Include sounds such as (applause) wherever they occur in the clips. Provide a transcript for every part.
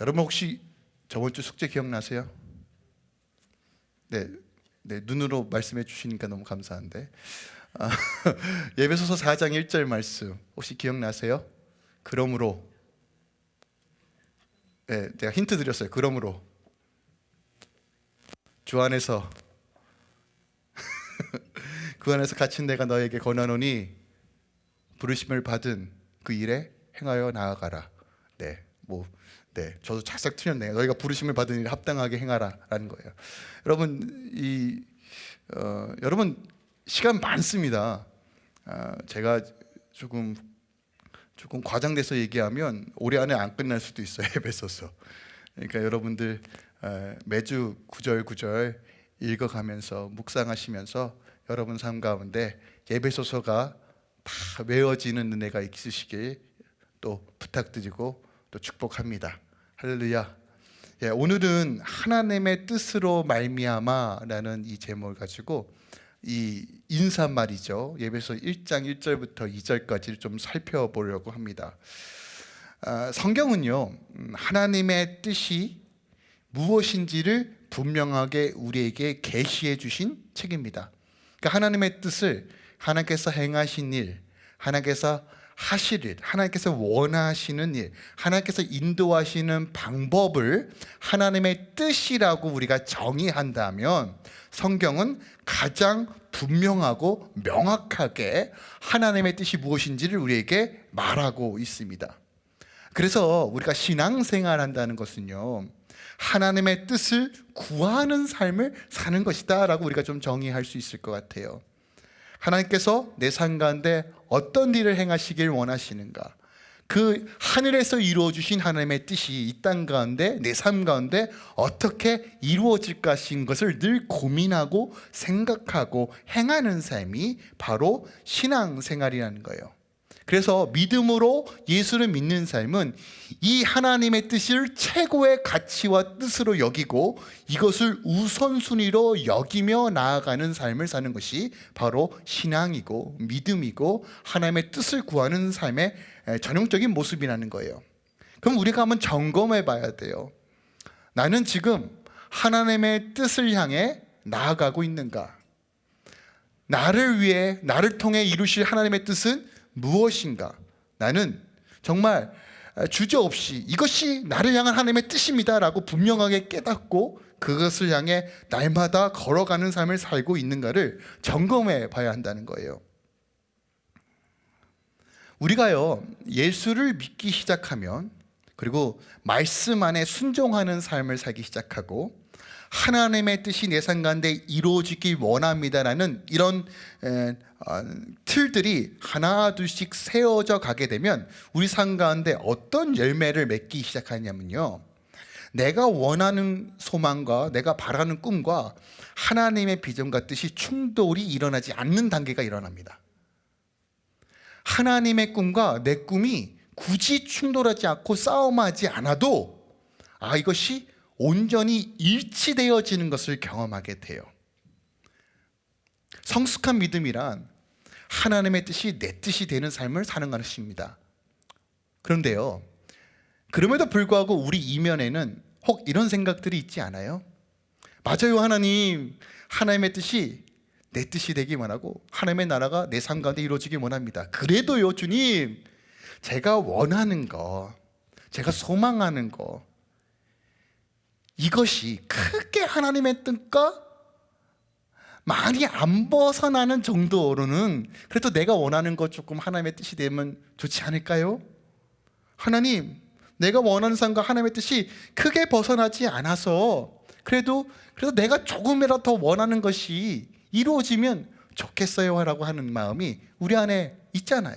여러분 혹시 저번 주 숙제 기억나세요? 네, 네 눈으로 말씀해 주시니까 너무 감사한데 아, (laughs) 예배소서 4장 1절 말씀 혹시 기억나세요? 그러므로 네, 제가 힌트 드렸어요. 그러므로 주 안에서 (laughs) 그 안에서 갇힌 내가 너에게 권하노니 부르심을 받은 그 일에 행하여 나아가라. 네, 뭐, 네, 저도 착싹 틀렸네요. 너희가 부르심을 받은 일에 합당하게 행하라라는 거예요. 여러분 이 어, 여러분 시간 많습니다. 아, 제가 조금 조금 과장돼서 얘기하면 올해 안에 안 끝날 수도 있어요. (laughs) 에베소서. 그러니까 여러분들 에, 매주 구절 구절 읽어가면서 묵상하시면서 여러분 삶 가운데 예배소서가 다 외워지는 은혜가 있으시길 또 부탁드리고 또 축복합니다. 할렐루야. 예, 오늘은 하나님의 뜻으로 말미암아 라는 이 제목을 가지고 이 인사말이죠. 예배소 1장 1절부터 2절까지를 좀 살펴보려고 합니다. 아, 성경은요, 음, 하나님의 뜻이 무엇인지를 분명하게 우리에게 계시해 주신 책입니다. 그러니까 하나님의 뜻을 하나님께서 행하신 일, 하나님께서 하실 일, 하나님께서 원하시는 일, 하나님께서 인도하시는 방법을 하나님의 뜻이라고 우리가 정의한다면 성경은 가장 분명하고 명확하게 하나님의 뜻이 무엇인지를 우리에게 말하고 있습니다. 그래서 우리가 신앙생활 한다는 것은요, 하나님의 뜻을 구하는 삶을 사는 것이다 라고 우리가 좀 정의할 수 있을 것 같아요. 하나님께서 내 삶 가운데 어떤 일을 행하시길 원하시는가 그 하늘에서 이루어 주신 하나님의 뜻이 이 땅 가운데 내 삶 가운데 어떻게 이루어질 것인 것을 늘 고민하고 생각하고 행하는 삶이 바로 신앙생활이라는 거예요. 그래서 믿음으로 예수를 믿는 삶은 이 하나님의 뜻을 최고의 가치와 뜻으로 여기고 이것을 우선순위로 여기며 나아가는 삶을 사는 것이 바로 신앙이고 믿음이고 하나님의 뜻을 구하는 삶의 전형적인 모습이라는 거예요. 그럼 우리가 한번 점검해 봐야 돼요. 나는 지금 하나님의 뜻을 향해 나아가고 있는가? 나를 위해 나를 통해 이루실 하나님의 뜻은 무엇인가? 나는 정말 주저없이 이것이 나를 향한 하나님의 뜻입니다 라고 분명하게 깨닫고 그것을 향해 날마다 걸어가는 삶을 살고 있는가를 점검해 봐야 한다는 거예요. 우리가요 예수를 믿기 시작하면 그리고 말씀 안에 순종하는 삶을 살기 시작하고 하나님의 뜻이 내 삶 가운데 이루어지길 원합니다라는 이런 틀들이 하나 둘씩 세워져 가게 되면 우리 삶 가운데 어떤 열매를 맺기 시작하냐면요. 내가 원하는 소망과 내가 바라는 꿈과 하나님의 비전과 뜻이 충돌이 일어나지 않는 단계가 일어납니다. 하나님의 꿈과 내 꿈이 굳이 충돌하지 않고 싸움하지 않아도 아 이것이 온전히 일치되어지는 것을 경험하게 돼요 성숙한 믿음이란 하나님의 뜻이 내 뜻이 되는 삶을 사는 것입니다. 그런데요 그럼에도 불구하고 우리 이면에는 혹 이런 생각들이 있지 않아요? 맞아요 하나님. 하나님의 뜻이 내 뜻이 되기 원하고 하나님의 나라가 내 삶 가운데 이루어지기 원합니다. 그래도요 주님 제가 원하는 거 제가 소망하는 거 이것이 크게 하나님의 뜻과 많이 안 벗어나는 정도로는 그래도 내가 원하는 것 조금 하나님의 뜻이 되면 좋지 않을까요? 하나님 내가 원하는 삶과 하나님의 뜻이 크게 벗어나지 않아서 그래도 그래도 내가 조금이라도 더 원하는 것이 이루어지면 좋겠어요 라고 하는 마음이 우리 안에 있잖아요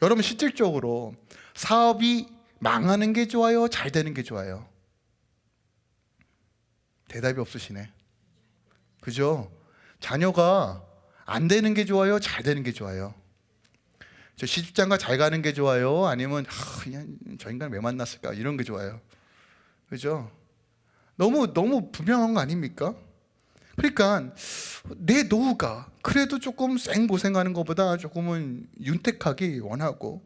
여러분 실질적으로 사업이 망하는 게 좋아요? 잘 되는 게 좋아요? 대답이 없으시네 그죠? 자녀가 안 되는 게 좋아요? 잘 되는 게 좋아요? 저 시집장가 잘 가는 게 좋아요? 아니면 아, 그냥 저 인간 왜 만났을까? 이런 게 좋아요 그죠? 너무 너무 분명한 거 아닙니까? 그러니까 내 노후가 그래도 조금 생고생하는 것보다 조금은 윤택하기 원하고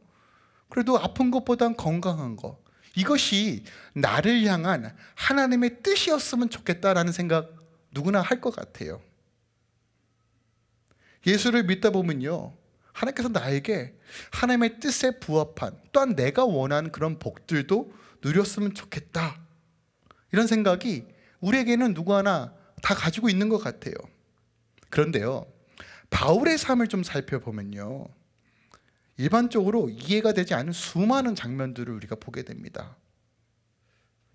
그래도 아픈 것보단 건강한 거 이것이 나를 향한 하나님의 뜻이었으면 좋겠다라는 생각 누구나 할 것 같아요. 예수를 믿다 보면요. 하나님께서 나에게 하나님의 뜻에 부합한 또한 내가 원하는 그런 복들도 누렸으면 좋겠다. 이런 생각이 우리에게는 누구 하나 다 가지고 있는 것 같아요. 그런데요. 바울의 삶을 좀 살펴보면요. 일반적으로 이해가 되지 않은 수많은 장면들을 우리가 보게 됩니다.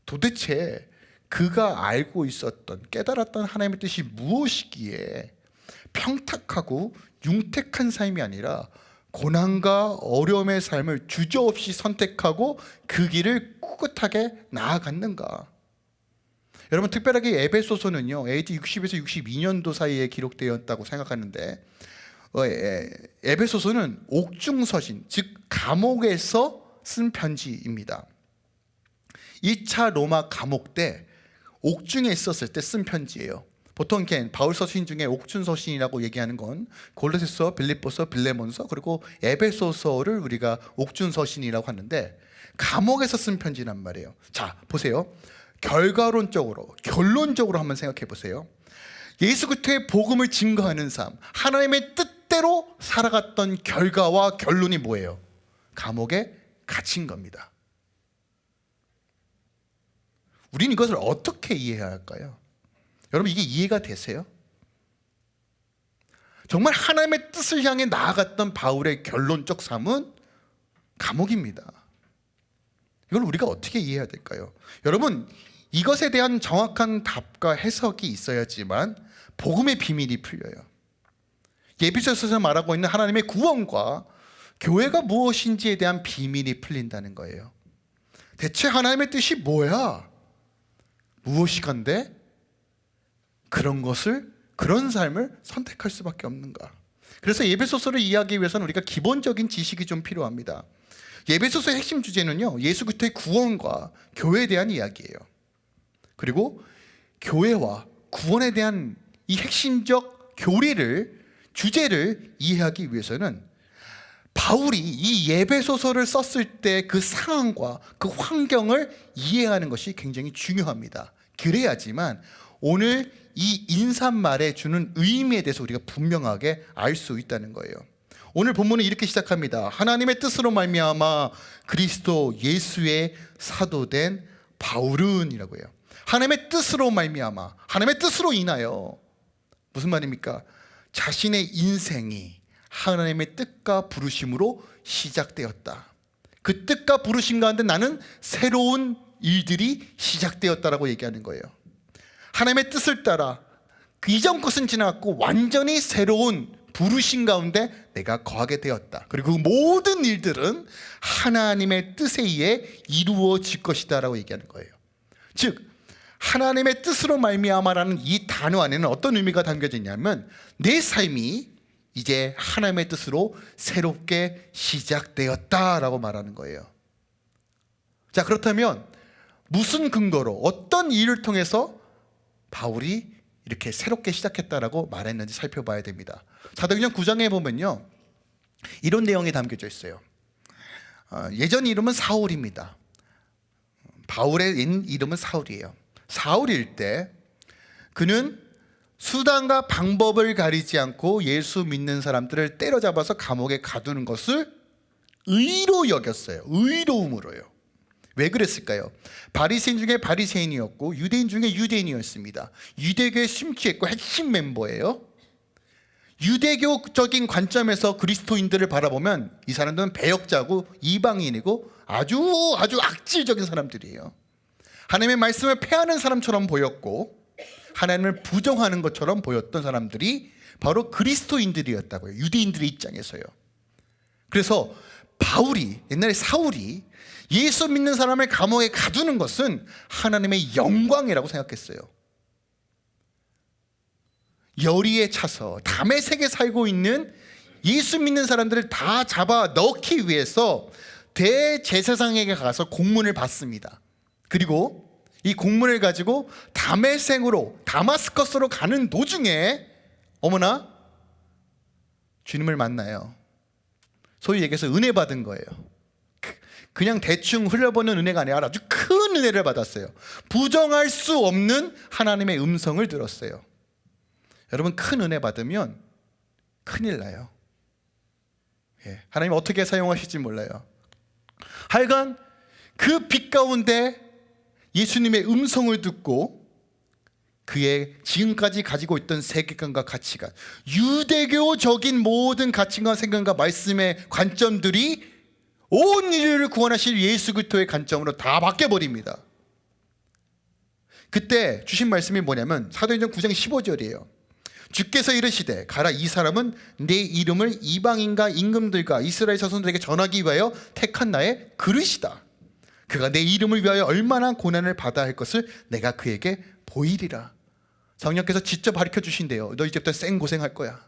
도대체 그가 알고 있었던 깨달았던 하나님의 뜻이 무엇이기에 평탁하고 융택한 삶이 아니라 고난과 어려움의 삶을 주저없이 선택하고 그 길을 꿋꿋하게 나아갔는가? 여러분 특별하게 에베소서는요 AD 60에서 62년도 사이에 기록되었다고 생각하는데 어, 에, 에베소서는 옥중서신 즉 감옥에서 쓴 편지입니다. 2차 로마 감옥 때 옥중에 있었을 때 쓴 편지예요. 보통 이렇게 바울 서신 중에 옥중 서신이라고 얘기하는 건 골로새서, 빌립보서, 빌레몬서 그리고 에베소서를 우리가 옥중 서신이라고 하는데 감옥에서 쓴 편지란 말이에요. 자, 보세요. 결과론적으로 결론적으로 한번 생각해 보세요. 예수 그리스도의 복음을 증거하는 삶, 하나님의 뜻대로 살아갔던 결과와 결론이 뭐예요? 감옥에 갇힌 겁니다. 우리는 이것을 어떻게 이해해야 할까요? 여러분 이게 이해가 되세요? 정말 하나님의 뜻을 향해 나아갔던 바울의 결론적 삶은 감옥입니다. 이걸 우리가 어떻게 이해해야 될까요? 여러분 이것에 대한 정확한 답과 해석이 있어야지만 복음의 비밀이 풀려요. 예비서에서 말하고 있는 하나님의 구원과 교회가 무엇인지에 대한 비밀이 풀린다는 거예요. 대체 하나님의 뜻이 뭐야? 무엇이 간데 그런 것을 그런 삶을 선택할 수밖에 없는가? 그래서 예배소서를 이해하기 위해서는 우리가 기본적인 지식이 좀 필요합니다. 예배소서의 핵심 주제는요. 예수 그리스도의 구원과 교회에 대한 이야기예요. 그리고 교회와 구원에 대한 이 핵심적 교리를 주제를 이해하기 위해서는 바울이 이 예배소서를 썼을 때 그 상황과 그 환경을 이해하는 것이 굉장히 중요합니다. 그래야지만 오늘 이 인사말에 주는 의미에 대해서 우리가 분명하게 알 수 있다는 거예요. 오늘 본문은 이렇게 시작합니다. 하나님의 뜻으로 말미암아 그리스도 예수의 사도된 바울은이라고 해요. 하나님의 뜻으로 말미암아 하나님의 뜻으로 인하여 무슨 말입니까? 자신의 인생이 하나님의 뜻과 부르심으로 시작되었다. 그 뜻과 부르심 가운데 나는 새로운 일들이 시작되었다라고 얘기하는 거예요. 하나님의 뜻을 따라 그 이전 것은 지나갔고 완전히 새로운 부르심 가운데 내가 거하게 되었다. 그리고 그 모든 일들은 하나님의 뜻에 의해 이루어질 것이다 라고 얘기하는 거예요. 즉 하나님의 뜻으로 말미암아라는 이 단어 안에는 어떤 의미가 담겨져 있냐면 내 삶이 이제 하나님의 뜻으로 새롭게 시작되었다라고 말하는 거예요. 자 그렇다면 무슨 근거로 어떤 일을 통해서 바울이 이렇게 새롭게 시작했다라고 말했는지 살펴봐야 됩니다. 사도행전 9장에 보면요. 이런 내용이 담겨져 있어요. 어, 예전 이름은 사울입니다. 바울의 이름은 사울이에요. 사울일 때 그는 수단과 방법을 가리지 않고 예수 믿는 사람들을 때려잡아서 감옥에 가두는 것을 의로 여겼어요. 의로움으로요. 왜 그랬을까요? 바리새인 중에 바리새인이었고 유대인 중에 유대인이었습니다. 유대교에 심취했고 핵심 멤버예요. 유대교적인 관점에서 그리스도인들을 바라보면 이 사람들은 배역자고 이방인이고 아주 아주 악질적인 사람들이에요. 하나님의 말씀을 패하는 사람처럼 보였고 하나님을 부정하는 것처럼 보였던 사람들이 바로 그리스도인들이었다고요. 유대인들의 입장에서요. 그래서 바울이 옛날에 사울이 예수 믿는 사람을 감옥에 가두는 것은 하나님의 영광이라고 생각했어요. 열의에 차서 담의 세계 살고 있는 예수 믿는 사람들을 다 잡아 넣기 위해서 대제사장에게 가서 공문을 받습니다. 그리고 이 공문을 가지고 다메생으로 다마스커스로 가는 도중에 어머나 주님을 만나요. 소위 얘기해서 은혜 받은 거예요. 그냥 대충 흘려보는 은혜가 아니라 아주 큰 은혜를 받았어요. 부정할 수 없는 하나님의 음성을 들었어요. 여러분 큰 은혜 받으면 큰일 나요. 예, 하나님 어떻게 사용하실지 몰라요. 하여간 그 빛 가운데 예수님의 음성을 듣고 그의 지금까지 가지고 있던 세계관과 가치관, 유대교적인 모든 가치관, 생각과 말씀의 관점들이 온 인류를 구원하실 예수 그리스도의 관점으로 다 바뀌어 버립니다. 그때 주신 말씀이 뭐냐면 사도행전 9장 15절이에요. 주께서 이르시되 가라 이 사람은 내 이름을 이방인과 임금들과 이스라엘 자손들에게 전하기 위하여 택한 나의 그릇이다. 그가 내 이름을 위하여 얼마나 고난을 받아야 할 것을 내가 그에게 보이리라. 성령께서 직접 가르쳐 주신대요. 너 이제부터 생 고생할 거야.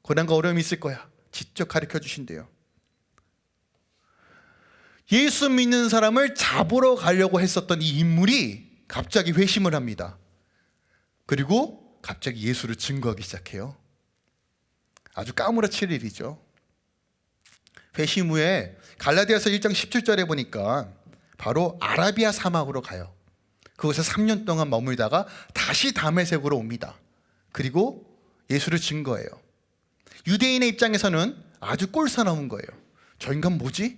고난과 어려움이 있을 거야. 직접 가르쳐 주신대요. 예수 믿는 사람을 잡으러 가려고 했었던 이 인물이 갑자기 회심을 합니다. 그리고 갑자기 예수를 증거하기 시작해요. 아주 까무러칠 일이죠. 회심 후에 갈라디아서 1장 17절에 보니까 바로 아라비아 사막으로 가요. 그곳에 3년 동안 머물다가 다시 다메섹으로 옵니다. 그리고 예수를 증거해요. 유대인의 입장에서는 아주 꼴사나운 거예요. 저 인간 뭐지?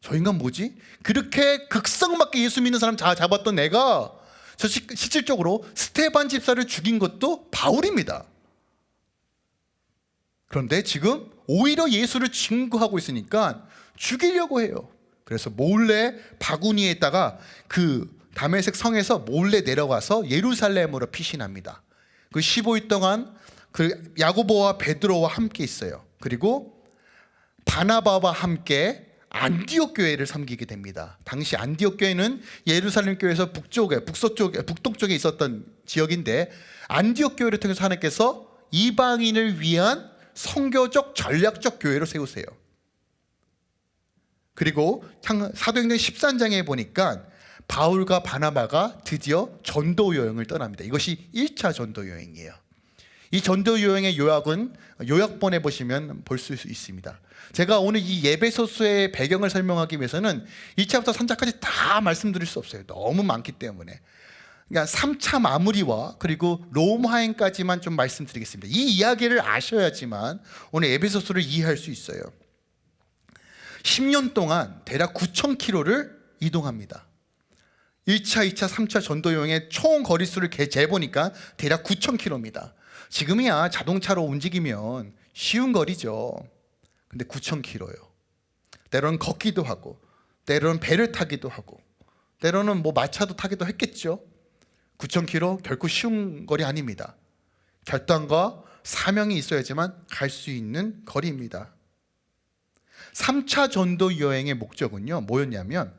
저 인간 뭐지? 그렇게 극성맞게 예수 믿는 사람 다 잡았던 내가 저 시, 실질적으로 스테반 집사를 죽인 것도 바울입니다. 그런데 지금 오히려 예수를 증거하고 있으니까 죽이려고 해요. 그래서 몰래 바구니에다가 그 다메섹 성에서 몰래 내려가서 예루살렘으로 피신합니다. 그 15일 동안 그 야고보와 베드로와 함께 있어요. 그리고 바나바와 함께 안디옥 교회를 섬기게 됩니다. 당시 안디옥 교회는 예루살렘 교회에서 북쪽에 북서쪽에 북동쪽에 있었던 지역인데 안디옥 교회를 통해서 하나님께서 이방인을 위한 성교적 전략적 교회로 세우세요. 그리고 사도행전 13장에 보니까 바울과 바나바가 드디어 전도 여행을 떠납니다. 이것이 1차 전도 여행이에요. 이 전도 여행의 요약은 요약본에 보시면 볼 수 있습니다. 제가 오늘 이 예배소서의 배경을 설명하기 위해서는 2차부터 3차까지 다 말씀드릴 수 없어요. 너무 많기 때문에. 그러니까 3차 마무리와 그리고 로마행까지만 좀 말씀드리겠습니다. 이 이야기를 아셔야지만 오늘 에베소서를 이해할 수 있어요. 10년 동안 대략 9,000km를 이동합니다. 1차, 2차, 3차 전도 여행의 총 거리수를 재보니까 대략 9,000km입니다. 지금이야 자동차로 움직이면 쉬운 거리죠. 근데 9,000km요. 때로는 걷기도 하고, 때로는 배를 타기도 하고, 때로는 뭐 마차도 타기도 했겠죠. 9,000km 결코 쉬운 거리 아닙니다. 결단과 사명이 있어야지만 갈 수 있는 거리입니다. 3차 전도 여행의 목적은요, 뭐였냐면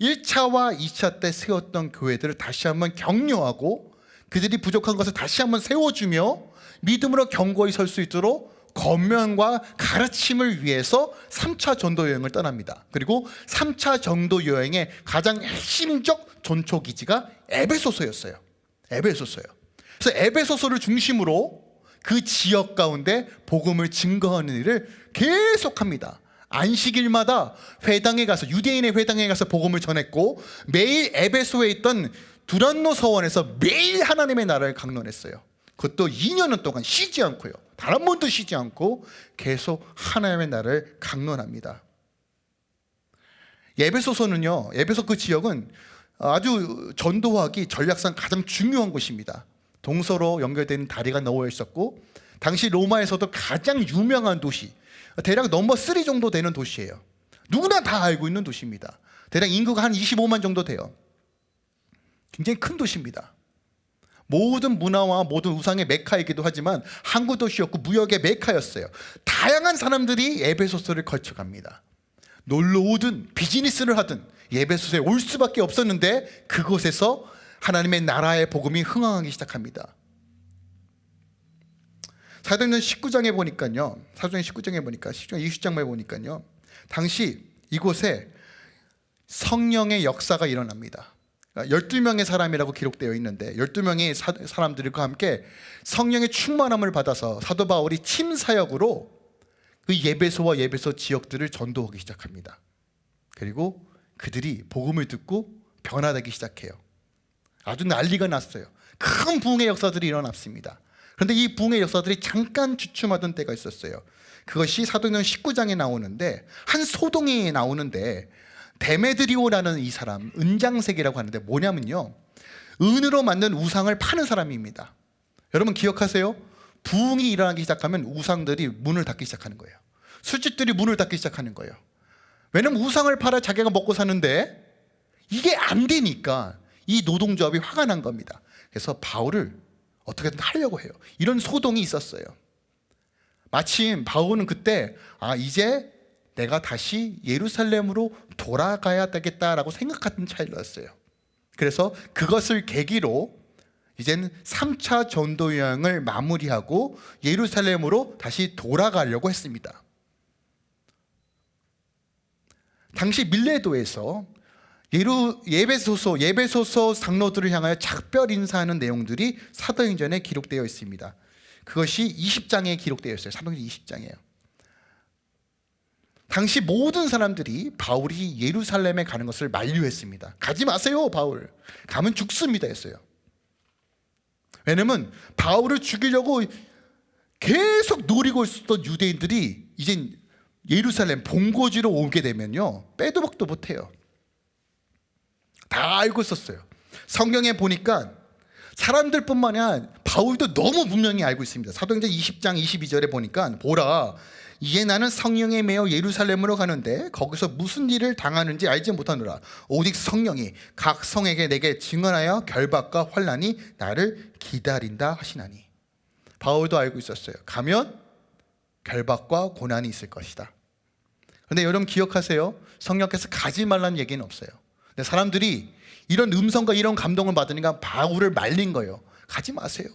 1차와 2차 때 세웠던 교회들을 다시 한번 격려하고 그들이 부족한 것을 다시 한번 세워주며 믿음으로 견고히 설 수 있도록 건면과 가르침을 위해서 3차 전도 여행을 떠납니다. 그리고 3차 전도 여행의 가장 핵심적 전초 기지가 에베소서였어요. 에베소서요. 그래서 에베소서를 중심으로 그 지역 가운데 복음을 증거하는 일을 계속합니다. 안식일마다 회당에 가서 유대인의 회당에 가서 복음을 전했고 매일 에베소에 있던 두란노 서원에서 매일 하나님의 나라를 강론했어요. 그것도 2년은 동안 쉬지 않고요. 단 한 번도 쉬지 않고 계속 하나님의 나라를 강론합니다. 예배소서는요. 예배소 그 지역은 아주 전도하기 전략상 가장 중요한 곳입니다. 동서로 연결되는 다리가 놓여 있었고 당시 로마에서도 가장 유명한 도시 대략 넘버 3 정도 되는 도시예요. 누구나 다 알고 있는 도시입니다. 대략 인구가 한 25만 정도 돼요. 굉장히 큰 도시입니다. 모든 문화와 모든 우상의 메카이기도 하지만 항구 도시였고 무역의 메카였어요. 다양한 사람들이 에베소서를 거쳐갑니다. 놀러 오든 비즈니스를 하든 예배소서에 올 수밖에 없었는데 그곳에서 하나님의 나라의 복음이 흥황하기 시작합니다. 사도행전 19장에 보니까요. 사도행 19장에 보니까 10장 20장에 보니까요. 당시 이곳에 성령의 역사가 일어납니다. 12명의 그러니까 사람이라고 기록되어 있는데 12명의 사람들과 함께 성령의 충만함을 받아서 사도 바울이 팀 사역으로 그 예배소와 예배소 지역들을 전도하기 시작합니다. 그리고 그들이 복음을 듣고 변화되기 시작해요. 아주 난리가 났어요. 큰 부흥의 역사들이 일어났습니다. 그런데 이 부흥의 역사들이 잠깐 주춤하던 때가 있었어요. 그것이 사도행전 19장에 나오는데 한 소동이 나오는데 데메드리오라는 이 사람 은장색이라고 하는데 뭐냐면요. 은으로 만든 우상을 파는 사람입니다. 여러분 기억하세요? 부흥이 일어나기 시작하면 우상들이 문을 닫기 시작하는 거예요. 술집들이 문을 닫기 시작하는 거예요. 왜냐면 우상을 팔아 자기가 먹고 사는데 이게 안 되니까 이 노동조합이 화가 난 겁니다. 그래서 바울을 어떻게든 하려고 해요. 이런 소동이 있었어요. 마침 바울은 그때 아 이제 내가 다시 예루살렘으로 돌아가야 되겠다라고 생각하던 차이였어요. 그래서 그것을 계기로 이제는 3차 전도 여행을 마무리하고 예루살렘으로 다시 돌아가려고 했습니다. 당시 밀레도에서 예루 예배소서 예배소서 장로들을 향하여 작별 인사하는 내용들이 사도행전에 기록되어 있습니다. 그것이 20장에 기록되어 있어요. 사도행전 20장이에요. 당시 모든 사람들이 바울이 예루살렘에 가는 것을 만류했습니다. 가지 마세요, 바울. 가면 죽습니다 했어요. 왜냐면 바울을 죽이려고 계속 노리고 있었던 유대인들이 이제 예루살렘 본고지로 오게 되면요 빼도 박도 못해요 다 알고 있었어요. 성경에 보니까 사람들뿐만 아니라 바울도 너무 분명히 알고 있습니다. 사도행전 20장 22절에 보니까 보라 이제 나는 성령에 매여 예루살렘으로 가는데 거기서 무슨 일을 당하는지 알지 못하노라. 오직 성령이 각 성에게 내게 증언하여 결박과 환란이 나를 기다린다 하시나니. 바울도 알고 있었어요. 가면 결박과 고난이 있을 것이다. 근데 여러분 기억하세요? 성령께서 가지 말라는 얘기는 없어요 근데 사람들이 이런 음성과 이런 감동을 받으니까 바울을 말린 거예요 가지 마세요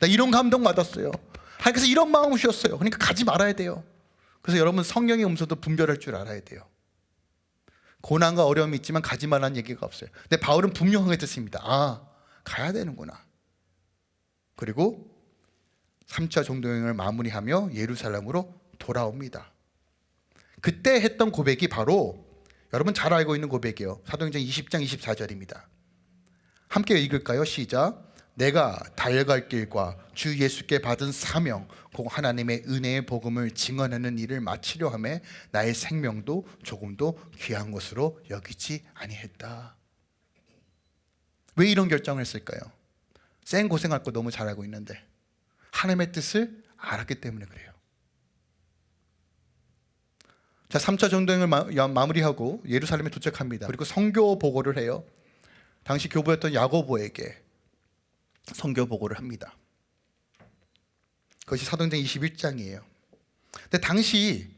나 이런 감동 받았어요 하나님께서 이런 마음을 주셨어요 그러니까 가지 말아야 돼요 그래서 여러분 성령의 음성도 분별할 줄 알아야 돼요. 고난과 어려움이 있지만 가지 말라는 얘기가 없어요. 근데 바울은 분명하게 듣습니다. 아, 가야 되는구나. 그리고 3차 종도여행을 마무리하며 예루살렘으로 돌아옵니다. 그때 했던 고백이 바로 여러분 잘 알고 있는 고백이에요. 사도행전 20장 24절입니다. 함께 읽을까요? 시작. 내가 달려갈 길과 주 예수께 받은 사명 곧 하나님의 은혜의 복음을 증언하는 일을 마치려 함에 나의 생명도 조금도 귀한 것으로 여기지 아니했다. 왜 이런 결정을 했을까요? 쌩 고생할 거 너무 잘 알고 있는데 하나님의 뜻을 알았기 때문에 그래요. 자, 3차 전도행을 마, 무리하고 예루살렘에 도착합니다. 그리고 성교 보고를 해요. 당시 교부였던 야고보에게 성교 보고를 합니다. 그것이 사도행전 21장이에요. 근데 당시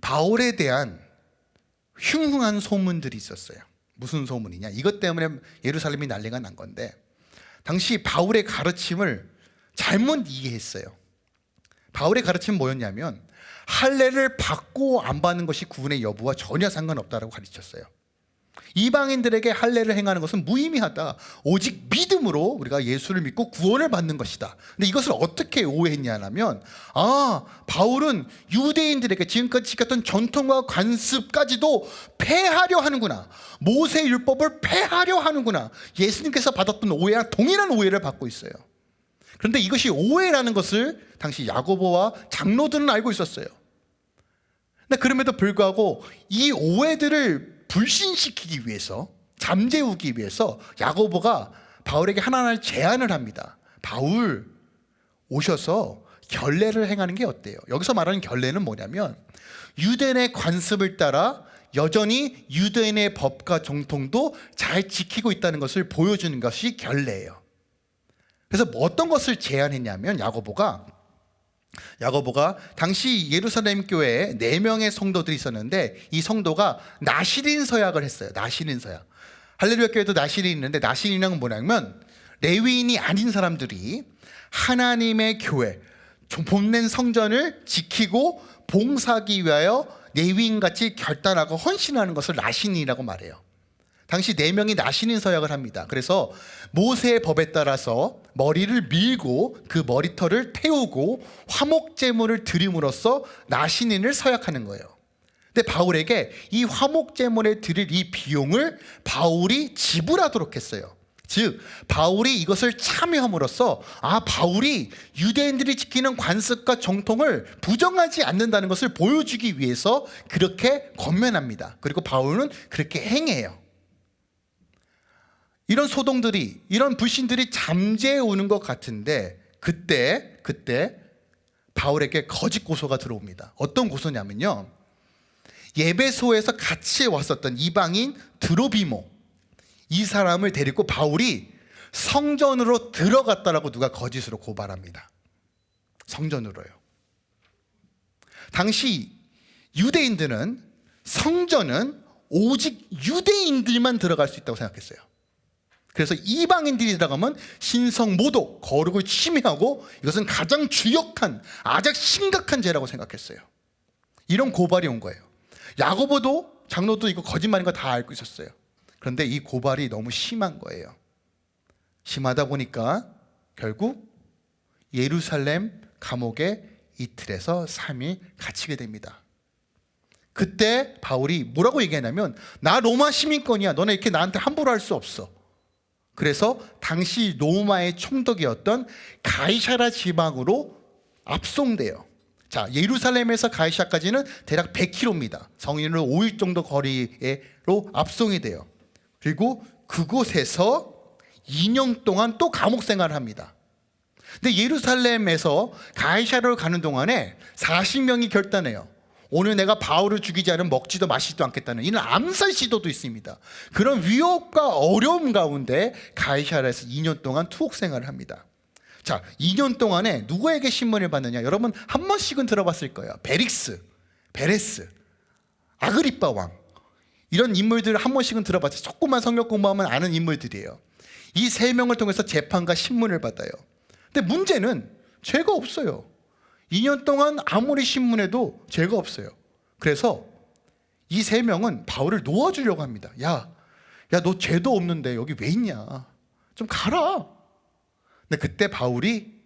바울에 대한 흉흉한 소문들이 있었어요. 무슨 소문이냐? 이것 때문에 예루살렘이 난리가 난 건데 당시 바울의 가르침을 잘못 이해했어요. 바울의 가르침은 뭐였냐면 할례를 받고 안 받는 것이 구원의 여부와 전혀 상관없다라고 가르쳤어요. 이방인들에게 할례를 행하는 것은 무의미하다. 오직 믿음으로 우리가 예수를 믿고 구원을 받는 것이다. 근데 이것을 어떻게 오해했냐면 아 바울은 유대인들에게 지금까지 지켰던 전통과 관습까지도 폐하려 하는구나. 모세 율법을 폐하려 하는구나. 예수님께서 받았던 오해와 동일한 오해를 받고 있어요. 그런데 이것이 오해라는 것을 당시 야고보와 장로들은 알고 있었어요. 근데 그럼에도 불구하고 이 오해들을 불신시키기 위해서 잠재우기 위해서 야고보가 바울에게 하나하나 제안을 합니다. 바울 오셔서 결례를 행하는 게 어때요? 여기서 말하는 결례는 뭐냐면 유대인의 관습을 따라 여전히 유대인의 법과 정통도 잘 지키고 있다는 것을 보여주는 것이 결례예요. 그래서 뭐 어떤 것을 제안했냐면 야고보가 야고보가 당시 예루살렘 교회에 네 명의 성도들이 있었는데 이 성도가 나시린 서약을 했어요. 나시린 서약. 할렐루야 교회도 나시린이 있는데 나시린은 뭐냐면 레위인이 아닌 사람들이 하나님의 교회 본낸 성전을 지키고 봉사하기 위하여 레위인같이 결단하고 헌신하는 것을 나신이라고 말해요. 당시 네 명이 나신인 서약을 합니다. 그래서 모세의 법에 따라서 머리를 밀고 그 머리털을 태우고 화목 제물을 드림으로써 나신인을 서약하는 거예요. 근데 바울에게 이 화목제물에 드릴 이 비용을 바울이 지불하도록 했어요. 즉 바울이 이것을 참여함으로써 아 바울이 유대인들이 지키는 관습과 정통을 부정하지 않는다는 것을 보여주기 위해서 그렇게 권면합니다. 그리고 바울은 그렇게 행해요. 이런 소동들이 이런 불신들이 잠재해 오는 것 같은데 그때 그때 바울에게 거짓 고소가 들어옵니다. 어떤 고소냐면요. 예배소에서 같이 왔었던 이방인 드로비모 이 사람을 데리고 바울이 성전으로 들어갔다라고 누가 거짓으로 고발합니다. 성전으로요. 당시 유대인들은 성전은 오직 유대인들만 들어갈 수 있다고 생각했어요. 그래서 이방인들이 들어가면 신성 모독, 거룩을 침해하고 이것은 가장 주역한 아주 심각한 죄라고 생각했어요. 이런 고발이 온 거예요. 야고보도 장로도 이거 거짓말인 거 다 알고 있었어요. 그런데 이 고발이 너무 심한 거예요. 심하다 보니까 결국 예루살렘 감옥에 이틀에서 3일 갇히게 됩니다. 그때 바울이 뭐라고 얘기하냐면 나 로마 시민권이야. 너네 이렇게 나한테 함부로 할 수 없어. 그래서 당시 로마의 총독이었던 가이샤라 지방으로 압송돼요. 자, 예루살렘에서 가이샤까지는 대략 100km입니다. 성인으로 5일 정도 거리로 압송이 돼요. 그리고 그곳에서 2년 동안 또 감옥 생활을 합니다. 근데 예루살렘에서 가이샤를 가는 동안에 40명이 결단해요. 오늘 내가 바울을 죽이지 않으면 먹지도 마시지도 않겠다는 이런 암살 시도도 있습니다. 그런 위협과 어려움 가운데 가이샤라에서 2년 동안 투옥 생활을 합니다. 자, 2년 동안에 누구에게 신문을 받느냐? 여러분 한 번씩은 들어봤을 거예요. 베릭스, 베레스, 아그리빠 왕. 이런 인물들을 한 번씩은 들어봤죠. 조금만 성경 공부하면 아는 인물들이에요. 이 세 명을 통해서 재판과 신문을 받아요. 근데 문제는 죄가 없어요. 2년 동안 아무리 신문해도 죄가 없어요. 그래서 이 세 명은 바울을 놓아주려고 합니다. 야, 야, 너 죄도 없는데 여기 왜 있냐? 좀 가라. 근데 그때 바울이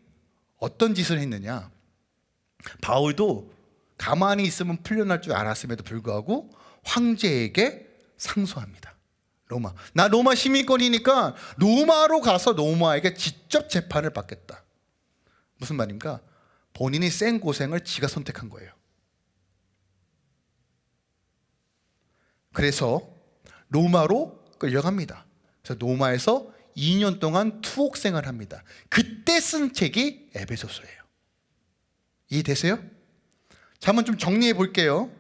어떤 짓을 했느냐? 바울도 가만히 있으면 풀려날 줄 알았음에도 불구하고 황제에게 상소합니다. 로마. 나 로마 시민권이니까 로마로 가서 로마에게 직접 재판을 받겠다. 무슨 말입니까? 본인이 센 고생을 지가 선택한 거예요. 그래서 로마로 끌려갑니다. 그래서 로마에서 2년 동안 투옥 생활 합니다. 그때 쓴 책이 에베소서예요. 이해되세요? 자, 한번 좀 정리해 볼게요.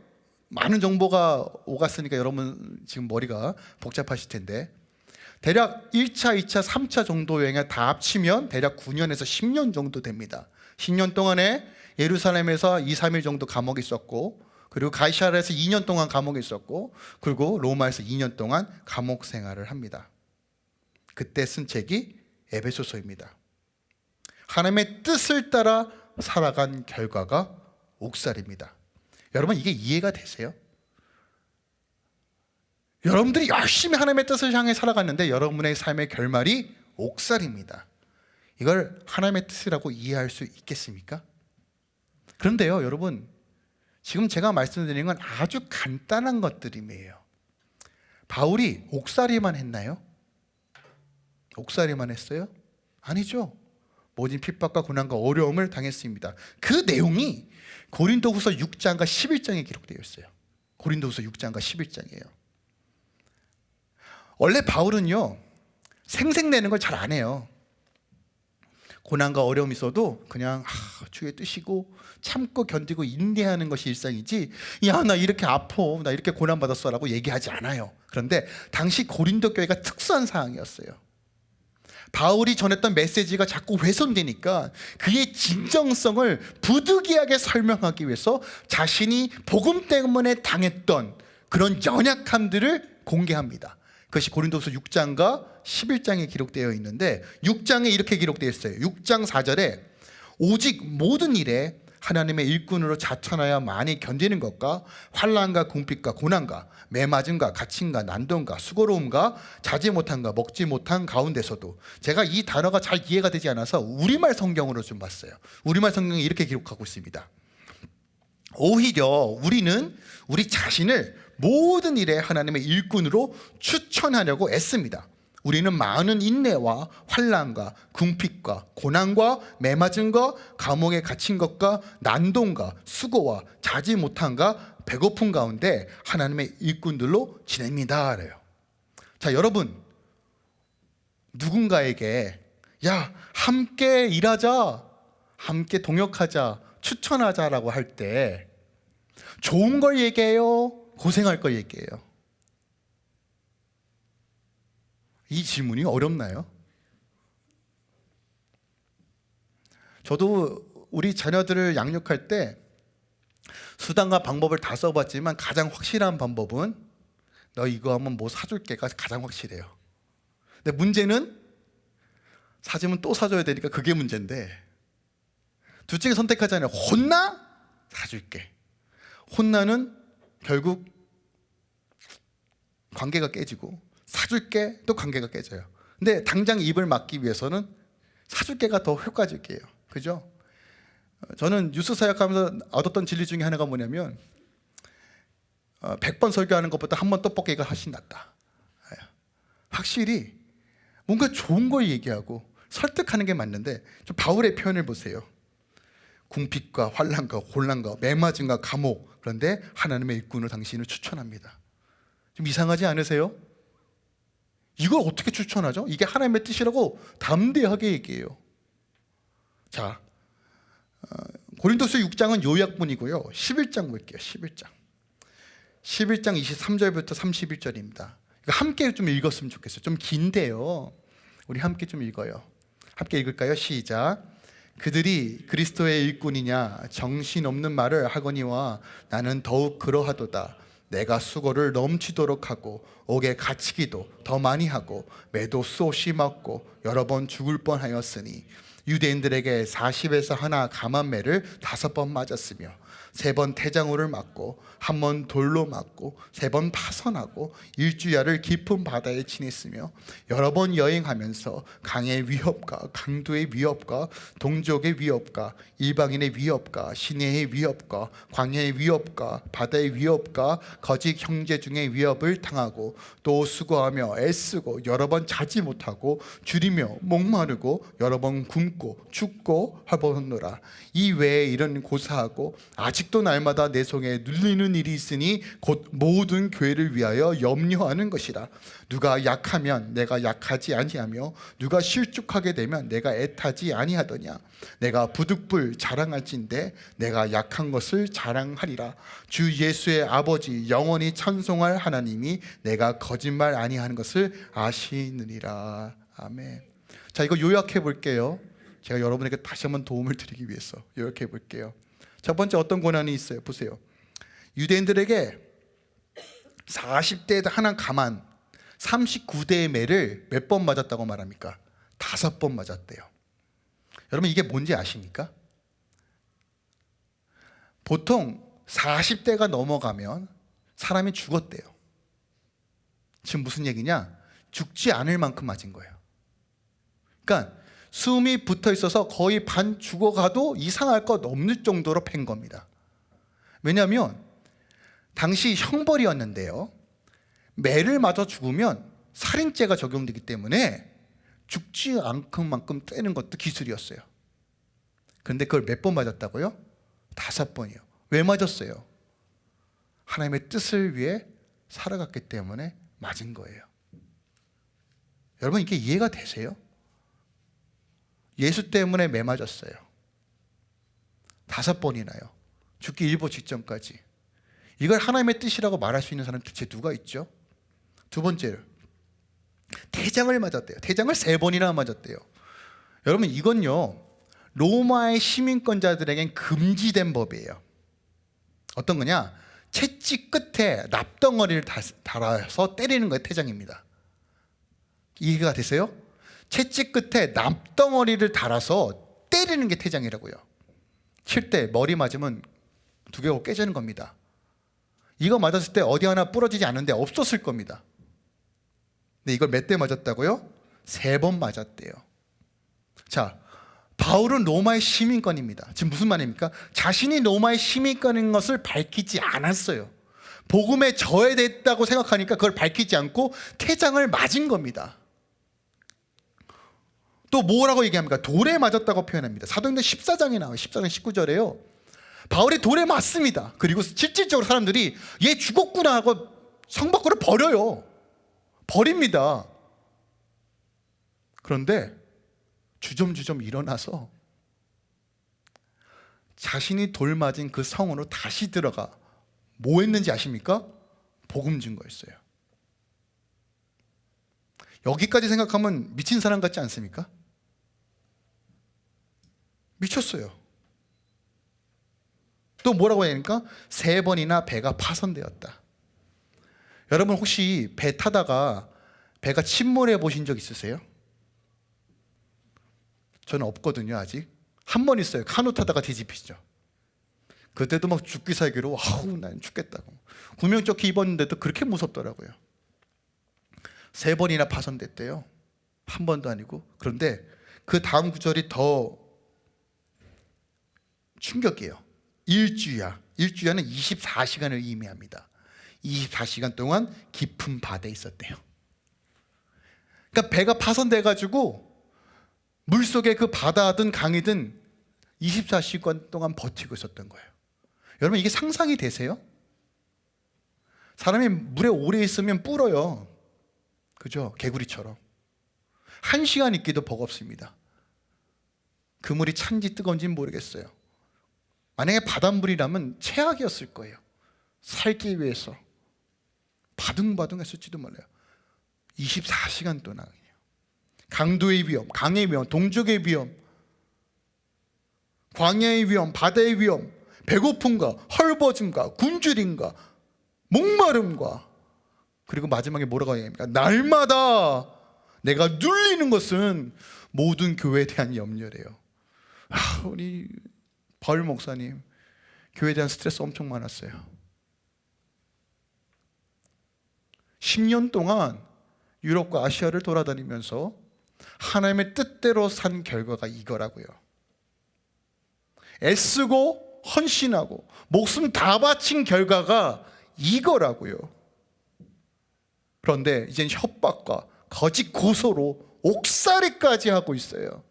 많은 정보가 오갔으니까 여러분 지금 머리가 복잡하실 텐데 대략 1차, 2차, 3차 정도 여행을 다 합치면 대략 9년에서 10년 정도 됩니다. 10년 동안에 예루살렘에서 2, 3일 정도 감옥에 있었고 그리고 가이샤라에서 2년 동안 감옥에 있었고 그리고 로마에서 2년 동안 감옥 생활을 합니다. 그때 쓴 책이 에베소서입니다. 하나님의 뜻을 따라 살아간 결과가 옥살입니다. 여러분 이게 이해가 되세요? 여러분들이 열심히 하나님의 뜻을 향해 살아갔는데 여러분의 삶의 결말이 옥살입니다. 이걸 하나님의 뜻이라고 이해할 수 있겠습니까? 그런데요, 여러분, 지금 제가 말씀드리는 건 아주 간단한 것들임이에요. 바울이 옥살이만 했나요? 옥살이만 했어요? 아니죠. 모진 핍박과 고난과 어려움을 당했습니다. 그 내용이 고린도후서 6장과 11장에 기록되어 있어요. 고린도후서 6장과 11장이에요. 원래 바울은요 생색내는 걸 잘 안 해요. 고난과 어려움이 있어도 그냥 아, 주의 뜻이고 참고 견디고 인내하는 것이 일상이지 야 나 이렇게 아파 나 이렇게 고난받았어 라고 얘기하지 않아요. 그런데 당시 고린도 교회가 특수한 상황이었어요. 바울이 전했던 메시지가 자꾸 훼손되니까 그의 진정성을 부득이하게 설명하기 위해서 자신이 복음 때문에 당했던 그런 연약함들을 공개합니다 그것이 고린도서 6장과 11장에 기록되어 있는데 6장에 이렇게 기록되어 있어요. 6장 4절에 오직 모든 일에 하나님의 일꾼으로 자천하여 많이 견디는 것과 환란과 궁핍과 고난과 매맞음과 갇힘과 난동과 수고로움과 자지 못한과 먹지 못한 가운데서도 제가 이 단어가 잘 이해가 되지 않아서 우리말 성경으로 좀 봤어요. 우리말 성경이 이렇게 기록하고 있습니다. 오히려 우리는 우리 자신을 모든 일에 하나님의 일꾼으로 추천하려고 애씁니다. 우리는 많은 인내와 환란과 궁핍과 고난과 매맞음과 감옥에 갇힌 것과 난동과 수고와 자지 못함과 배고픔 가운데 하나님의 일꾼들로 지냅니다. 그래요. 자, 여러분 누군가에게 야, 함께 일하자. 함께 동역하자. 추천하자라고 할 때 좋은 걸 얘기해요? 고생할 걸 얘기해요? 이 질문이 어렵나요? 저도 우리 자녀들을 양육할 때 수단과 방법을 다 써봤지만 가장 확실한 방법은 너 이거 하면 뭐 사줄게가 가장 확실해요. 근데 문제는 사주면 또 사줘야 되니까 그게 문제인데 둘 중에 선택하잖아요. 혼나? 사줄게. 혼나는 결국 관계가 깨지고 사줄게 또 관계가 깨져요. 근데 당장 입을 막기 위해서는 사줄게가 더 효과적이에요. 그죠? 어, 저는 뉴스 사역하면서 얻었던 진리 중에 하나가 뭐냐면 어, 100번 설교하는 것보다 한 번 떡볶이가 훨씬 낫다. 예. 확실히 뭔가 좋은 걸 얘기하고 설득하는 게 맞는데 좀 바울의 표현을 보세요. 궁핍과 환란과 혼란과 매맞음과 감옥 그런데 하나님의 일꾼을 당신을 추천합니다. 좀 이상하지 않으세요? 이걸 어떻게 추천하죠? 이게 하나님의 뜻이라고 담대하게 얘기해요. 자, 어, 고린도서 6장은 요약본이고요. 11장 볼게요. 11장. 11장 23절부터 31절입니다. 함께 좀 읽었으면 좋겠어요. 좀 긴데요. 우리 함께 좀 읽어요. 함께 읽을까요? 시작. 그들이 그리스도의 일꾼이냐 정신없는 말을 하거니와 나는 더욱 그러하도다. 내가 수고를 넘치도록 하고 옥에 갇히기도 더 많이 하고 매도 수없이 맞고 여러 번 죽을 뻔하였으니 유대인들에게 40에서 하나 감한 매를 다섯 번 맞았으며 세 번 태장호를 맞고 한 번 돌로 맞고 세 번 파선하고 일주야를 깊은 바다에 지냈으며 여러 번 여행하면서 강의 위협과 강도의 위협과 동족의 위협과 일방인의 위협과 시내의 위협과 광야의 위협과 바다의 위협과 거짓 형제 중의 위협을 당하고 또 수고하며 애쓰고 여러 번 자지 못하고 줄이며 목마르고 여러 번 굶고 죽고 하보노라. 이 외에 이런 고사하고 아직 도 날마다 내 속에 눌리는 일이 있으니 곧 모든 교회를 위하여 염려하는 것이라. 누가 약하면 내가 약하지 아니하며 누가 실족하게 되면 내가 애타지 아니하더냐. 내가 부득불 자랑할진대 내가 약한 것을 자랑하리라. 주 예수의 아버지 영원히 찬송할 하나님이 내가 거짓말 아니하는 것을 아시느니라. 아멘. 자 이거 요약해 볼게요. 제가 여러분에게 다시 한번 도움을 드리기 위해서 요약해 볼게요 첫 번째 어떤 고난이 있어요 보세요 유대인들에게 40대에 하나 가만 39대의 매를 몇 번 맞았다고 말합니까? 다섯 번 맞았대요 여러분 이게 뭔지 아십니까? 보통 40대가 넘어가면 사람이 죽었대요 지금 무슨 얘기냐? 죽지 않을 만큼 맞은 거예요 그러니까 숨이 붙어 있어서 거의 반 죽어가도 이상할 것 없는 정도로 팬 겁니다 왜냐하면 당시 형벌이었는데요 매를 맞아 죽으면 살인죄가 적용되기 때문에 죽지 않을 만큼 떼는 것도 기술이었어요 그런데 그걸 몇 번 맞았다고요? 다섯 번이요 왜 맞았어요? 하나님의 뜻을 위해 살아갔기 때문에 맞은 거예요 여러분 이게 이해가 되세요? 예수 때문에 매 맞았어요. 다섯 번이나요. 죽기 일보 직전까지. 이걸 하나님의 뜻이라고 말할 수 있는 사람 대체 누가 있죠? 두 번째로 태장을 맞았대요. 태장을 세 번이나 맞았대요. 여러분 이건요 로마의 시민권자들에겐 금지된 법이에요. 어떤 거냐? 채찍 끝에 납덩어리를 달아서 때리는 거예요 태장입니다. 이해가 되세요? 채찍 끝에 납덩어리를 달아서 때리는 게 태장이라고요 칠 때 머리 맞으면 두 개가 깨지는 겁니다 이거 맞았을 때 어디 하나 부러지지 않는데 없었을 겁니다 근데 이걸 몇 대 맞았다고요? 세 번 맞았대요 자 바울은 로마의 시민권입니다. 지금 무슨 말입니까? 자신이 로마의 시민권인 것을 밝히지 않았어요. 복음에 저해됐다고 생각하니까 그걸 밝히지 않고 퇴장을 맞은 겁니다. 또 뭐라고 얘기합니까? 돌에 맞았다고 표현합니다. 사도행전 14장에 나와요. 14장 19절에요. 바울이 돌에 맞습니다. 그리고 실질적으로 사람들이 얘 죽었구나 하고 성 밖으로 버려요. 버립니다. 그런데 주점주점 일어나서 자신이 돌 맞은 그 성으로 다시 들어가 뭐 했는지 아십니까? 복음 증거했어요. 여기까지 생각하면 미친 사람 같지 않습니까? 미쳤어요. 또 뭐라고 되니까 세 번이나 배가 파손되었다. 여러분 혹시 배 타다가 배가 침몰해 보신 적 있으세요? 저는 없거든요 아직. 한 번 있어요. 카누 타다가 뒤집히죠. 그때도 막 죽기 살기로 아우 난 죽겠다고. 구명조끼 입었는데도 그렇게 무섭더라고요. 세 번이나 파손됐대요. 한 번도 아니고. 그런데 그 다음 구절이 더 충격이에요. 일주야. 일주야는 24시간을 의미합니다. 24시간 동안 깊은 바다에 있었대요. 그러니까 배가 파손돼 가지고 물속에 그 바다든 강이든 24시간 동안 버티고 있었던 거예요. 여러분 이게 상상이 되세요? 사람이 물에 오래 있으면 불어요. 그죠? 개구리처럼. 한 시간 있기도 버겁습니다. 그 물이 찬지 뜨거운지는 모르겠어요 만약에 바닷물이라면 최악이었을 거예요 살기 위해서 바둥바둥 했을지도 몰라요 24시간 동안 강도의 위험, 강의 위험, 동족의 위험, 광야의 위험, 바다의 위험, 배고픔과 헐벗음과 굶주림과 목마름과 그리고 마지막에 뭐라고 얘기합니까? 날마다 내가 눌리는 것은 모든 교회에 대한 염려래요. 아, 우리 바울 목사님 교회에 대한 스트레스 엄청 많았어요. 10년 동안 유럽과 아시아를 돌아다니면서 하나님의 뜻대로 산 결과가 이거라고요. 애쓰고 헌신하고 목숨 다 바친 결과가 이거라고요. 그런데 이젠 협박과 거짓 고소로 옥살이까지 하고 있어요.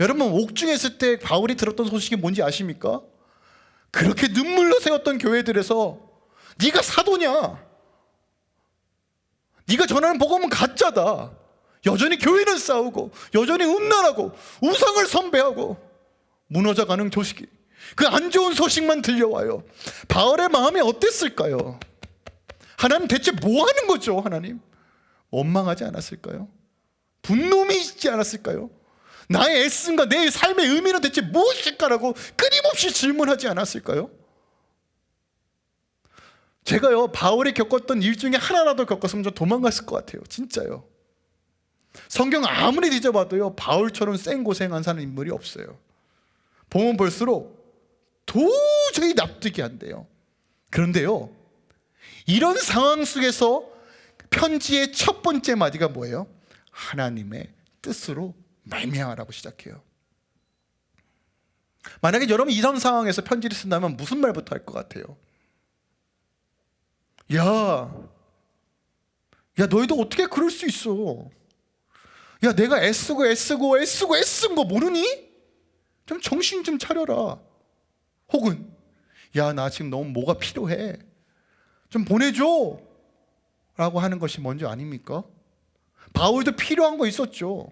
여러분 옥중에 있을 때 바울이 들었던 소식이 뭔지 아십니까? 그렇게 눈물로 세웠던 교회들에서 네가 사도냐? 네가 전하는 복음은 가짜다. 여전히 교회는 싸우고 여전히 음란하고 우상을 선배하고 무너져가는 조식이 그 안 좋은 소식만 들려와요. 바울의 마음이 어땠을까요? 하나님 대체 뭐 하는 거죠, 하나님? 원망하지 않았을까요? 분노이지 않았을까요? 나의 애씀과 내 삶의 의미는 대체 무엇일까라고 끊임없이 질문하지 않았을까요? 제가요 바울이 겪었던 일 중에 하나라도 겪었으면 저 도망갔을 것 같아요 진짜요 성경 아무리 뒤져봐도요 바울처럼 생고생한 사는 인물이 없어요 보면 볼수록 도저히 납득이 안 돼요 그런데요 이런 상황 속에서 편지의 첫 번째 마디가 뭐예요? 하나님의 뜻으로 말미암아라고 시작해요 만약에 여러분 이런 상황에서 편지를 쓴다면 무슨 말부터 할 것 같아요? 야, 야 너희도 어떻게 그럴 수 있어? 야 내가 애쓰고 애쓰고 애쓰고 애쓴 거 모르니? 좀 정신 좀 차려라. 혹은 야 나 지금 너무 뭐가 필요해. 좀 보내줘. 라고 하는 것이 먼저 아닙니까? 바울도 필요한 거 있었죠.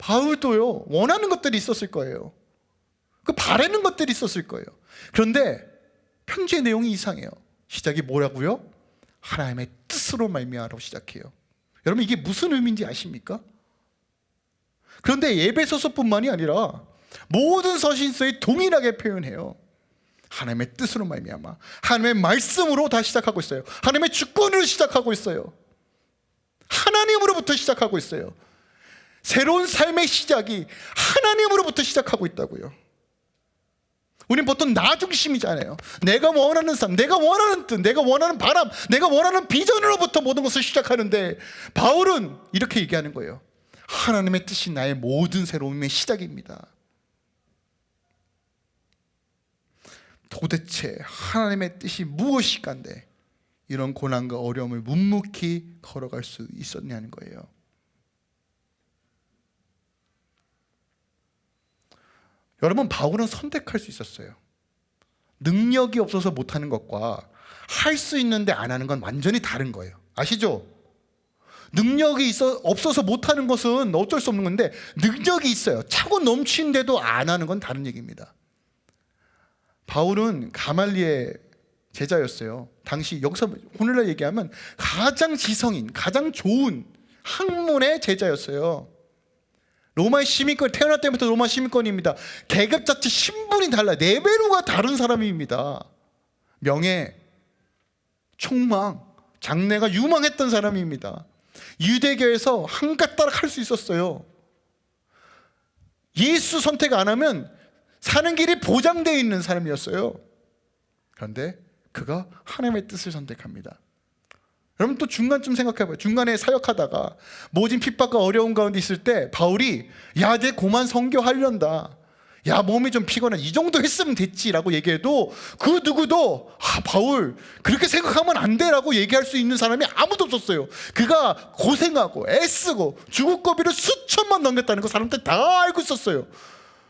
바울도요 원하는 것들이 있었을 거예요. 그 바라는 것들이 있었을 거예요. 그런데 편지의 내용이 이상해요. 시작이 뭐라고요? 하나님의 뜻으로 말미암아라고 시작해요. 여러분 이게 무슨 의미인지 아십니까? 그런데 예배소서뿐만이 아니라 모든 서신서에 동일하게 표현해요. 하나님의 뜻으로 말미암아 하나님의 말씀으로 다 시작하고 있어요. 하나님의 주권으로 시작하고 있어요. 하나님으로부터 시작하고 있어요. 새로운 삶의 시작이 하나님으로부터 시작하고 있다고요. 우린 보통 나 중심이잖아요. 내가 원하는 삶, 내가 원하는 뜻, 내가 원하는 바람, 내가 원하는 비전으로부터 모든 것을 시작하는데 바울은 이렇게 얘기하는 거예요. 하나님의 뜻이 나의 모든 새로움의 시작입니다. 도대체 하나님의 뜻이 무엇이간데 이런 고난과 어려움을 묵묵히 걸어갈 수 있었냐는 거예요. 여러분 바울은 선택할 수 있었어요. 능력이 없어서 못하는 것과 할 수 있는데 안 하는 건 완전히 다른 거예요. 아시죠? 능력이 있어 없어서 못하는 것은 어쩔 수 없는 건데 능력이 있어요. 차고 넘치는데도 안 하는 건 다른 얘기입니다. 바울은 가말리의 제자였어요. 당시 여기서 오늘날 얘기하면 가장 지성인, 가장 좋은 학문의 제자였어요. 로마의 시민권 태어날 때부터 로마 시민권입니다. 계급 자체 신분이 달라 레벨로가 다른 사람입니다. 명예, 총망, 장래가 유망했던 사람입니다. 유대교에서 한가닥 할수 있었어요. 예수 선택 안 하면 사는 길이 보장되어 있는 사람이었어요. 그런데 그가 하나님의 뜻을 선택합니다. 여러분 또 중간쯤 생각해봐요. 중간에 사역하다가 모진 핍박과 어려운 가운데 있을 때 바울이 야 내 고만 성교하련다. 야 몸이 좀 피곤해. 이 정도 했으면 됐지라고 얘기해도 그 누구도 아 바울 그렇게 생각하면 안 돼라고 얘기할 수 있는 사람이 아무도 없었어요. 그가 고생하고 애쓰고 주국거비를 수천만 넘겼다는 거 사람들 다 알고 있었어요.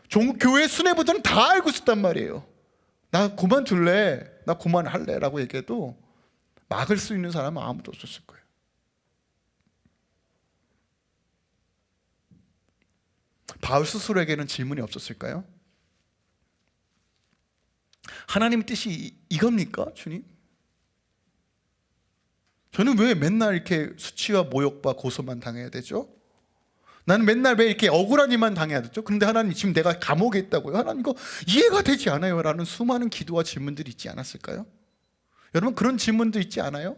종, 교회 수뇌부들은 다 알고 있었단 말이에요 나 그만둘래. 나 그만할래. 라고 얘기해도 막을 수 있는 사람은 아무도 없었을 거예요 바울 스스로에게는 질문이 없었을까요? 하나님의 뜻이 이겁니까, 주님? 저는 왜 맨날 이렇게 수치와 모욕과 고소만 당해야 되죠? 나는 맨날 왜 이렇게 억울한 일만 당해야 되죠? 그런데 하나님 지금 내가 감옥에 있다고요? 하나님 이거 이해가 되지 않아요 라는 수많은 기도와 질문들이 있지 않았을까요? 여러분 그런 질문도 있지 않아요?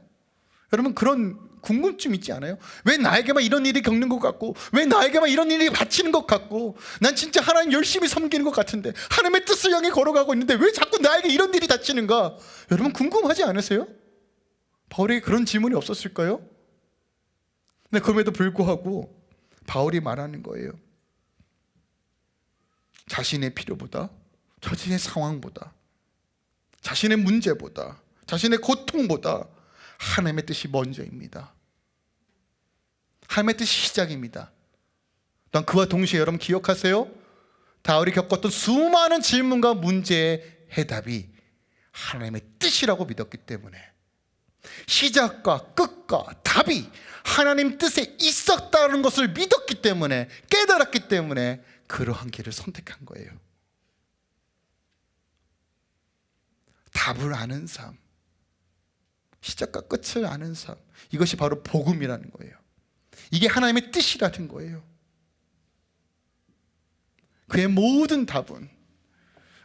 여러분 그런 궁금증 있지 않아요? 왜 나에게만 이런 일이 겪는 것 같고 왜 나에게만 이런 일이 바치는 것 같고 난 진짜 하나님 열심히 섬기는 것 같은데 하나님의 뜻을 향해 걸어가고 있는데 왜 자꾸 나에게 이런 일이 닥치는가 여러분 궁금하지 않으세요? 바울에게 그런 질문이 없었을까요? 근데 그럼에도 불구하고 바울이 말하는 거예요 자신의 필요보다 자신의 상황보다 자신의 문제보다 자신의 고통보다 하나님의 뜻이 먼저입니다. 하나님의 뜻이 시작입니다. 또 그와 동시에 여러분 기억하세요? 다울이 겪었던 수많은 질문과 문제의 해답이 하나님의 뜻이라고 믿었기 때문에 시작과 끝과 답이 하나님 뜻에 있었다는 것을 믿었기 때문에 깨달았기 때문에 그러한 길을 선택한 거예요. 답을 아는 삶 시작과 끝을 아는 삶. 이것이 바로 복음이라는 거예요. 이게 하나님의 뜻이라는 거예요. 그의 모든 답은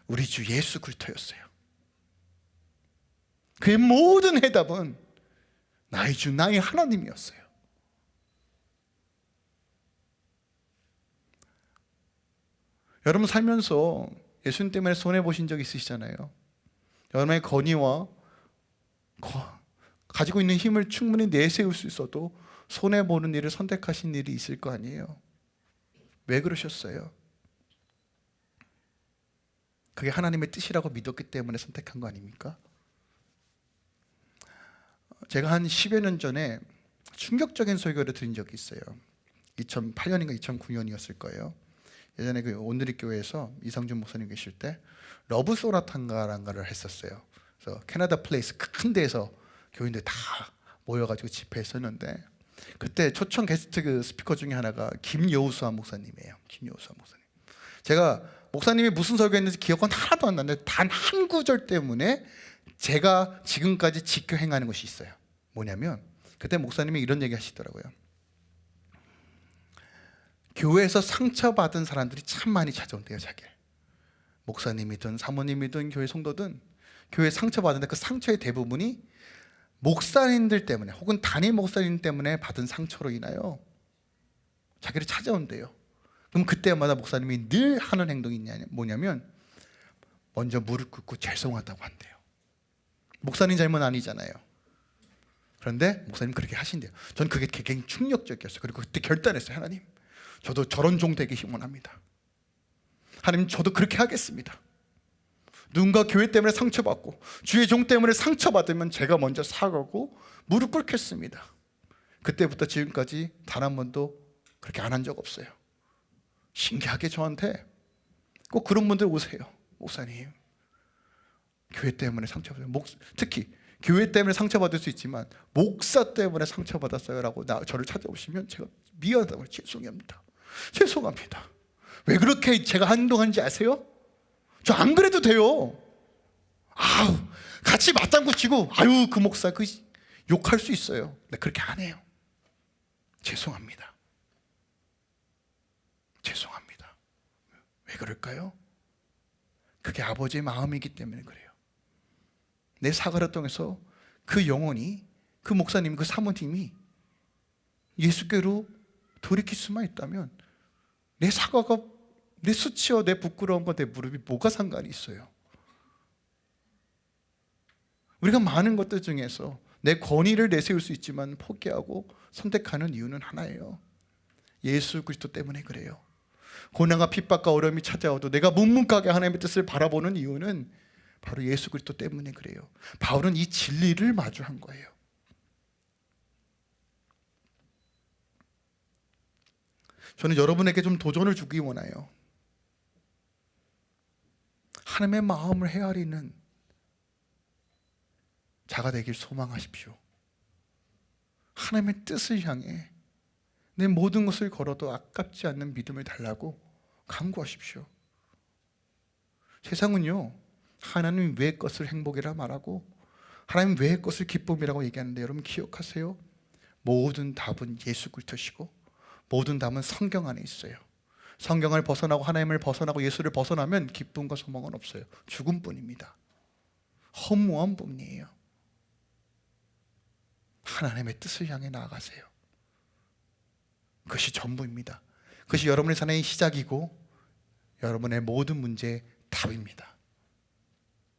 우리 주 예수 그리스도였어요. 그의 모든 해답은 나의 주 나의 하나님이었어요. 여러분 살면서 예수님 때문에 손해보신 적 있으시잖아요. 여러분의 건의와 가지고 있는 힘을 충분히 내세울 수 있어도 손해보는 일을 선택하신 일이 있을 거 아니에요 왜 그러셨어요? 그게 하나님의 뜻이라고 믿었기 때문에 선택한 거 아닙니까? 제가 한 10여 년 전에 충격적인 설교를 들은 적이 있어요 2008년인가 2009년이었을 거예요 예전에 그 온누리 교회에서 이성준 목사님 계실 때 Love Call 했었어요 그래서 Canada Place 큰 데에서 교인들 다 모여가지고 집회했었는데 그때 초청 guest 그 스피커 중에 하나가 김여호수아 목사님이에요. 김여호수아 목사님. 제가 목사님이 무슨 설교했는지 기억은 하나도 안 나는데 단 한 구절 때문에 제가 지금까지 지켜 행하는 것이 있어요. 뭐냐면 그때 목사님이 이런 얘기 하시더라고요. 교회에서 상처받은 사람들이 참 많이 찾아온대요, 자기를. 목사님이든 사모님이든 교회 성도든 교회 상처받은데 그 상처의 대부분이 목사님들 때문에 혹은 단임 목사님 때문에 받은 상처로 인하여 자기를 찾아온대요. 그럼 그때마다 목사님이 늘 하는 행동이 뭐냐면 먼저 무릎 꿇고 죄송하다고 한대요. 목사님 잘못 아니잖아요. 그런데 목사님 그렇게 하신대요. 전 그게 굉장히 충격적이었어요. 그리고 그때 결단했어요. 하나님 저도 저런 종 되기 힘원합니다. 하나님 저도 그렇게 하겠습니다. 누군가 교회 때문에 상처받고 주의 종 때문에 상처받으면 제가 먼저 사과하고 무릎 꿇겠습니다. 그때부터 지금까지 단 한 번도 그렇게 안 한 적 없어요. 신기하게 저한테 꼭 그런 분들 오세요. 목사님. 교회 때문에 상처받아요. 목, 특히 교회 때문에 상처받을 수 있지만 목사 때문에 상처받았어요 라고 나, 저를 찾아오시면 제가 미안하다고 죄송합니다. 죄송합니다. 왜 그렇게 제가 행동하는지 아세요? 저 안 그래도 돼요. 아우 같이 맞장구 치고 아유 그 목사 그 욕할 수 있어요. 근데 그렇게 안 해요. 죄송합니다. 죄송합니다. 왜 그럴까요? 그게 아버지의 마음이기 때문에 그래요. 내 사과를 통해서 그 영혼이 그 목사님 그 사모님이 예수께로 돌이킬 수만 있다면 내 사과가 내 수치와 내 부끄러움과 내 무릎이 뭐가 상관이 있어요? 우리가 많은 것들 중에서 내 권위를 내세울 수 있지만 포기하고 선택하는 이유는 하나예요. 예수 그리스도 때문에 그래요. 고난과 핍박과 어려움이 찾아와도 내가 묵묵하게 하나님의 뜻을 바라보는 이유는 바로 예수 그리스도 때문에 그래요. 바울은 이 진리를 마주한 거예요. 저는 여러분에게 좀 도전을 주기 원해요. 하나님의 마음을 헤아리는 자가 되길 소망하십시오. 하나님의 뜻을 향해 내 모든 것을 걸어도 아깝지 않는 믿음을 달라고 강구하십시오. 세상은요, 하나님 외의 것을 행복이라 말하고 하나님 외의 것을 기쁨이라고 얘기하는데 여러분 기억하세요. 모든 답은 예수 그리스도시고 모든 답은 성경 안에 있어요. 성경을 벗어나고 하나님을 벗어나고 예수를 벗어나면 기쁨과 소망은 없어요. 죽음뿐입니다. 허무한 뿐이에요. 하나님의 뜻을 향해 나아가세요. 그것이 전부입니다. 그것이 여러분의 삶의 시작이고 여러분의 모든 문제의 답입니다.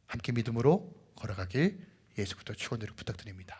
함께 믿음으로 걸어가길 예수 그리스도 축원드리고 부탁드립니다.